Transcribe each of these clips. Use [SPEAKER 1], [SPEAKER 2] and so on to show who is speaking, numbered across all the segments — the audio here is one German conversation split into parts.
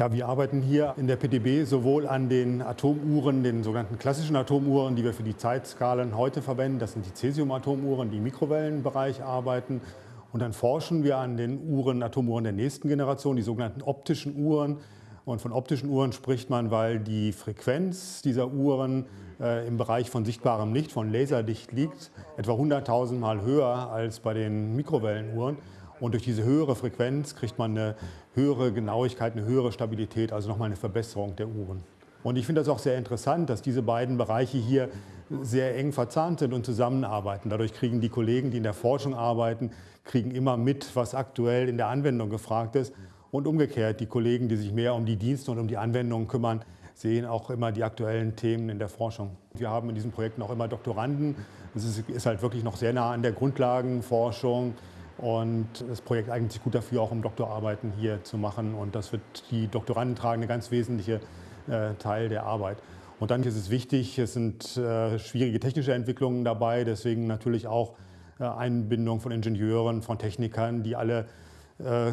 [SPEAKER 1] Ja, wir arbeiten hier in der PDB sowohl an den Atomuhren, den sogenannten klassischen Atomuhren, die wir für die Zeitskalen heute verwenden. Das sind die Cäsium-Atomuhren, die im Mikrowellenbereich arbeiten. Und dann forschen wir an den Uhren, Atomuhren der nächsten Generation, die sogenannten optischen Uhren. Und von optischen Uhren spricht man, weil die Frequenz dieser Uhren äh, im Bereich von sichtbarem Licht, von Laserlicht liegt, etwa 100.000 Mal höher als bei den Mikrowellenuhren. Und durch diese höhere Frequenz kriegt man eine höhere Genauigkeit, eine höhere Stabilität, also nochmal eine Verbesserung der Uhren. Und ich finde das auch sehr interessant, dass diese beiden Bereiche hier sehr eng verzahnt sind und zusammenarbeiten. Dadurch kriegen die Kollegen, die in der Forschung arbeiten, kriegen immer mit, was aktuell in der Anwendung gefragt ist. Und umgekehrt, die Kollegen, die sich mehr um die Dienste und um die Anwendungen kümmern, sehen auch immer die aktuellen Themen in der Forschung. Wir haben in diesen Projekten auch immer Doktoranden. Es ist, ist halt wirklich noch sehr nah an der Grundlagenforschung. Und das Projekt eignet sich gut dafür, auch um Doktorarbeiten hier zu machen. Und das wird die Doktoranden tragen, eine ganz wesentliche äh, Teil der Arbeit. Und dann ist es wichtig, es sind äh, schwierige technische Entwicklungen dabei, deswegen natürlich auch äh, Einbindung von Ingenieuren, von Technikern, die alle äh,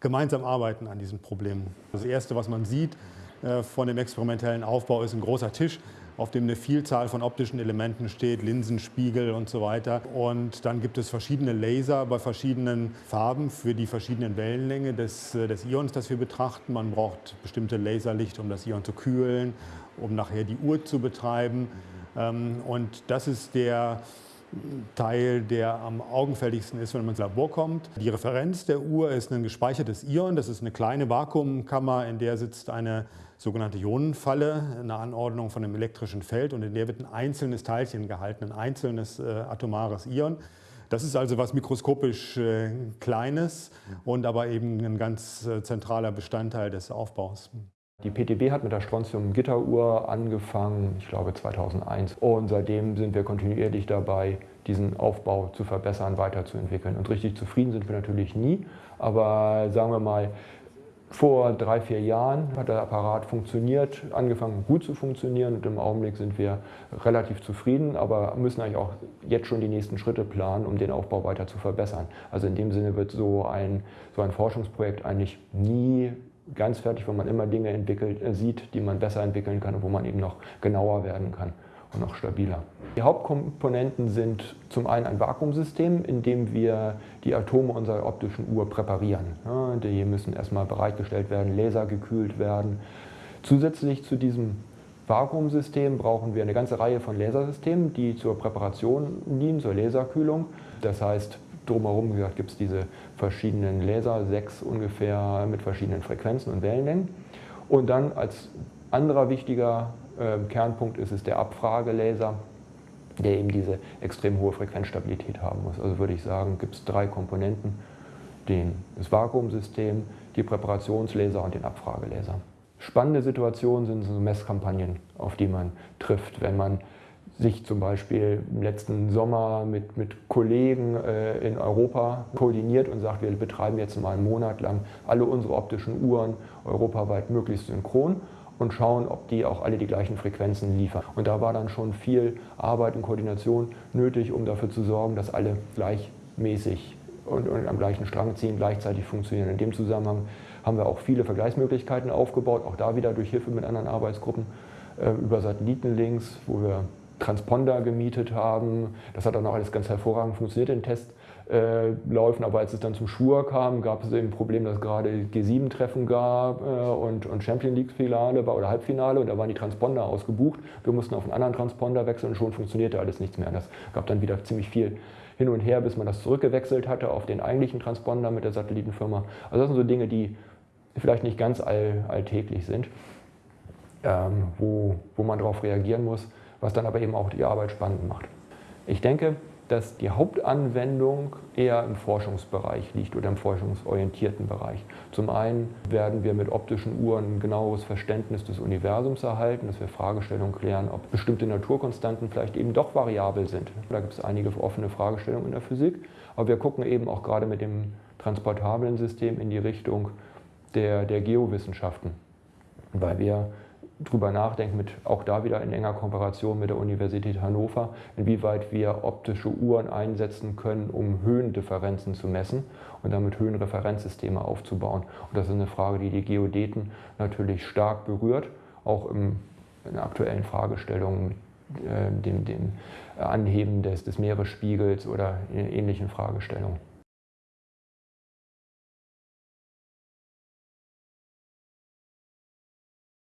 [SPEAKER 1] gemeinsam arbeiten an diesen Problemen. Das Erste, was man sieht äh, von dem experimentellen Aufbau, ist ein großer Tisch, auf dem eine Vielzahl von optischen Elementen steht, Linsen, Spiegel und so weiter. Und dann gibt es verschiedene Laser bei verschiedenen Farben für die verschiedenen Wellenlänge des, äh, des Ions, das wir betrachten. Man braucht bestimmte Laserlicht, um das Ion zu kühlen, um nachher die Uhr zu betreiben. Ähm, und das ist der Teil, der am augenfälligsten ist, wenn man ins Labor kommt. Die Referenz der Uhr ist ein gespeichertes Ion. Das ist eine kleine Vakuumkammer, in der sitzt eine sogenannte Ionenfalle, eine Anordnung von einem elektrischen Feld und in der wird ein einzelnes Teilchen gehalten, ein einzelnes äh, atomares Ion. Das ist also was mikroskopisch äh, Kleines und aber eben ein ganz äh, zentraler Bestandteil des Aufbaus.
[SPEAKER 2] Die PTB hat mit der Strontium-Gitteruhr angefangen, ich glaube 2001. Und seitdem sind wir kontinuierlich dabei, diesen Aufbau zu verbessern, weiterzuentwickeln. Und richtig zufrieden sind wir natürlich nie, aber sagen wir mal, vor drei, vier Jahren hat der Apparat funktioniert, angefangen gut zu funktionieren und im Augenblick sind wir relativ zufrieden, aber müssen eigentlich auch jetzt schon die nächsten Schritte planen, um den Aufbau weiter zu verbessern. Also in dem Sinne wird so ein, so ein Forschungsprojekt eigentlich nie ganz fertig, wo man immer Dinge entwickelt, äh, sieht, die man besser entwickeln kann und wo man eben noch genauer werden kann und noch stabiler. Die Hauptkomponenten sind zum einen ein Vakuumsystem, in dem wir die Atome unserer optischen Uhr präparieren. Die müssen erstmal bereitgestellt werden, lasergekühlt werden. Zusätzlich zu diesem Vakuumsystem brauchen wir eine ganze Reihe von Lasersystemen, die zur Präparation dienen, zur Laserkühlung. Das heißt, drumherum gibt es diese verschiedenen Laser, sechs ungefähr mit verschiedenen Frequenzen und Wellenlängen. Und dann als anderer wichtiger äh, Kernpunkt ist es der Abfragelaser, der eben diese extrem hohe Frequenzstabilität haben muss. Also würde ich sagen, gibt es drei Komponenten, den, das Vakuumsystem, die Präparationslaser und den Abfragelaser. Spannende Situationen sind so Messkampagnen, auf die man trifft, wenn man sich zum Beispiel im letzten Sommer mit, mit Kollegen äh, in Europa koordiniert und sagt, wir betreiben jetzt mal einen Monat lang alle unsere optischen Uhren europaweit möglichst synchron und schauen, ob die auch alle die gleichen Frequenzen liefern. Und da war dann schon viel Arbeit und Koordination nötig, um dafür zu sorgen, dass alle gleichmäßig und, und am gleichen Strang ziehen, gleichzeitig funktionieren. In dem Zusammenhang haben wir auch viele Vergleichsmöglichkeiten aufgebaut, auch da wieder durch Hilfe mit anderen Arbeitsgruppen äh, über Satellitenlinks, wo wir Transponder gemietet haben. Das hat dann auch alles ganz hervorragend funktioniert in Testläufen, aber als es dann zum Schwur kam, gab es eben ein Problem, dass es gerade G7-Treffen gab äh, und, und Champion League-Finale oder Halbfinale und da waren die Transponder ausgebucht. Wir mussten auf einen anderen Transponder wechseln und schon funktionierte alles nichts mehr. Das gab dann wieder ziemlich viel hin und her, bis man das zurückgewechselt hatte auf den eigentlichen Transponder mit der Satellitenfirma. Also das sind so Dinge, die vielleicht nicht ganz all, alltäglich sind, ähm, wo, wo man darauf reagieren muss was dann aber eben auch die Arbeit spannend macht. Ich denke, dass die Hauptanwendung eher im Forschungsbereich liegt oder im forschungsorientierten Bereich. Zum einen werden wir mit optischen Uhren ein genaueres Verständnis des Universums erhalten, dass wir Fragestellungen klären, ob bestimmte Naturkonstanten vielleicht eben doch variabel sind. Da gibt es einige offene Fragestellungen in der Physik, aber wir gucken eben auch gerade mit dem transportablen System in die Richtung der, der Geowissenschaften, weil wir drüber nachdenken, mit, auch da wieder in enger Kooperation mit der Universität Hannover, inwieweit wir optische Uhren einsetzen können, um Höhendifferenzen zu messen und damit Höhenreferenzsysteme aufzubauen. Und das ist eine Frage, die die Geodeten natürlich stark berührt, auch im, in aktuellen Fragestellungen, äh, dem, dem Anheben des, des Meeresspiegels oder in ähnlichen Fragestellungen.